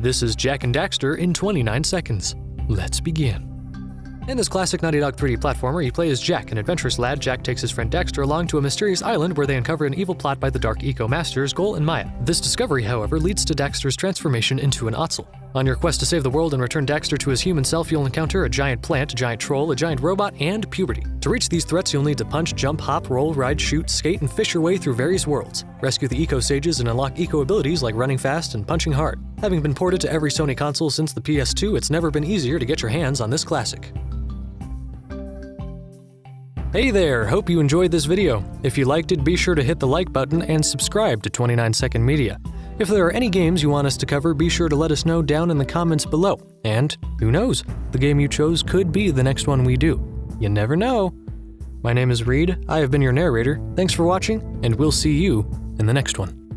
This is Jak and Daxter in 29 seconds. Let's begin. In this classic Naughty Dog 3D platformer, you play as Jak, an adventurous lad. Jak takes his friend Daxter along to a mysterious island where they uncover an evil plot by the Dark Eco Masters, Gol and Maia. This discovery, however, leads to Daxter's transformation into an Ottsel. On your quest to save the world and return Daxter to his human self, you'll encounter a giant plant, a giant troll, a giant robot, and puberty. To reach these threats, you'll need to punch, jump, hop, roll, ride, shoot, skate, and fish your way through various worlds. Rescue the Eco Sages and unlock Eco abilities like running fast and punching hard. Having been ported to every Sony console since the PS2, it's never been easier to get your hands on this classic. Hey there, hope you enjoyed this video. If you liked it, be sure to hit the like button and subscribe to 29 Second Media. If there are any games you want us to cover, be sure to let us know down in the comments below. And who knows, the game you chose could be the next one we do. You never know. My name is Reed, I have been your narrator, thanks for watching, and we'll see you in the next one.